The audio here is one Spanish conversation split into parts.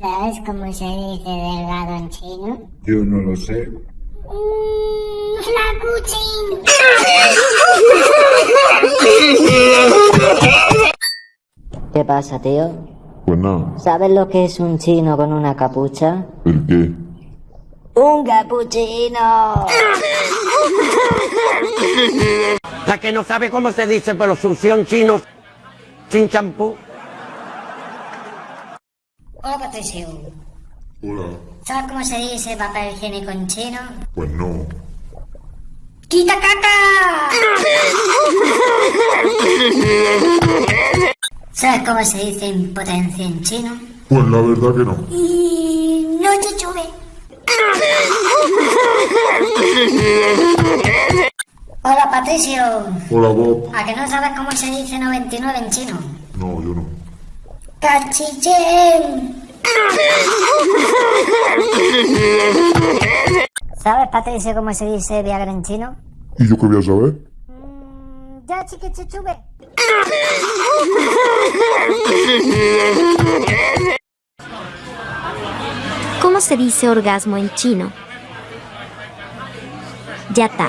¿Sabes cómo se dice delgado en chino? Yo no lo sé. Mm, Flacuchín. ¿Qué pasa, tío? Pues no. ¿Sabes lo que es un chino con una capucha? ¿El qué? ¡Un capuchino! La que no sabe cómo se dice, pero succión chino sin champú. Hola Patricio. Hola. ¿Sabes cómo se dice papel higiénico en chino? Pues no. ¡Quita caca! ¿Sabes cómo se dice impotencia en chino? Pues la verdad que no. Y no chuchube. Hola Patricio. Hola Bob. ¿A que no sabes cómo se dice 99 en chino? No, yo no. ¡Cachichen! ¿Sabes, Patricio, cómo se dice Viagra en chino? ¿Y yo qué voy a saber? Mm, ya, chiquichuchube. ¿Cómo se dice orgasmo en chino? Yata.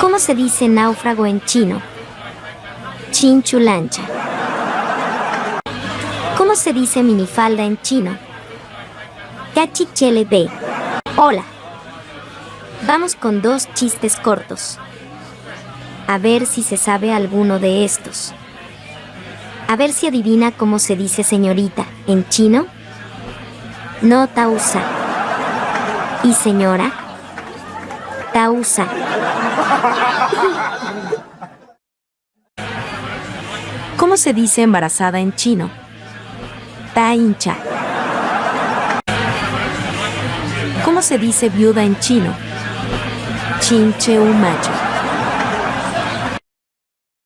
¿Cómo se dice náufrago en chino? Chinchulancha. ¿Cómo se dice minifalda en chino? Cachichele B. Hola. Vamos con dos chistes cortos. A ver si se sabe alguno de estos. A ver si adivina cómo se dice señorita en chino. No tausa. ¿Y señora? Tausa. ¿Cómo se dice embarazada en chino? Ta hincha. ¿Cómo se dice viuda en chino? Chinche macho.